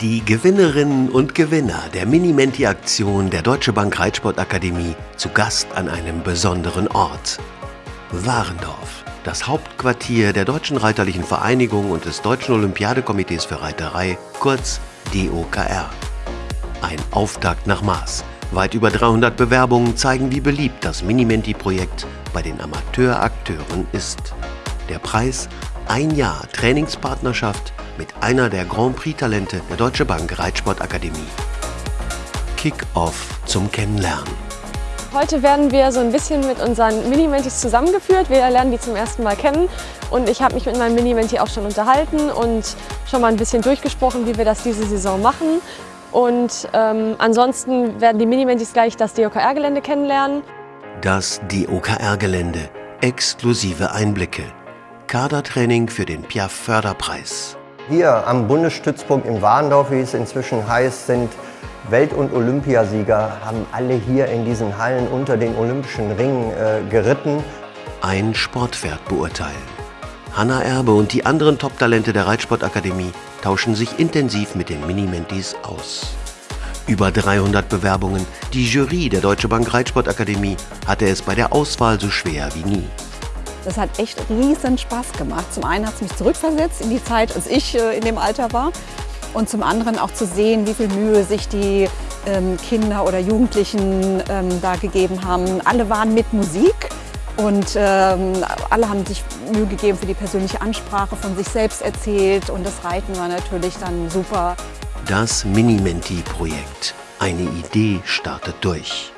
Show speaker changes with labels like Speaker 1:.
Speaker 1: Die Gewinnerinnen und Gewinner der Mini-Menti-Aktion der Deutsche Bank Reitsportakademie zu Gast an einem besonderen Ort. Warendorf, das Hauptquartier der Deutschen Reiterlichen Vereinigung und des Deutschen Olympiadekomitees für Reiterei, kurz DOKR. Ein Auftakt nach Maß. Weit über 300 Bewerbungen zeigen, wie beliebt das Mini-Menti-Projekt bei den Amateurakteuren ist. Der Preis ein Jahr Trainingspartnerschaft mit einer der Grand Prix-Talente der Deutsche Bank Reitsportakademie. Kick-Off zum Kennenlernen.
Speaker 2: Heute werden wir so ein bisschen mit unseren Mini-Mentis zusammengeführt. Wir lernen die zum ersten Mal kennen und ich habe mich mit meinem Mini-Menti auch schon unterhalten und schon mal ein bisschen durchgesprochen, wie wir das diese Saison machen. Und ähm, ansonsten werden die Mini-Mentis gleich das DOKR-Gelände kennenlernen.
Speaker 1: Das DOKR-Gelände. Exklusive Einblicke. Kadertraining für den Piaf Förderpreis.
Speaker 3: Hier am Bundesstützpunkt in Warndorf, wie es inzwischen heißt, sind Welt- und Olympiasieger, haben alle hier in diesen Hallen unter den Olympischen Ringen äh, geritten.
Speaker 1: Ein Sportpferd beurteilen. Hanna Erbe und die anderen Top-Talente der Reitsportakademie tauschen sich intensiv mit den Minimentis aus. Über 300 Bewerbungen, die Jury der Deutsche Bank Reitsportakademie hatte es bei der Auswahl so schwer wie nie.
Speaker 4: Das hat echt riesen Spaß gemacht. Zum einen hat es mich zurückversetzt in die Zeit, als ich äh, in dem Alter war. Und zum anderen auch zu sehen, wie viel Mühe sich die ähm, Kinder oder Jugendlichen ähm, da gegeben haben. Alle waren mit Musik und ähm, alle haben sich Mühe gegeben für die persönliche Ansprache, von sich selbst erzählt und das Reiten war natürlich dann super.
Speaker 1: Das Mini-Menti-Projekt. Eine Idee startet durch.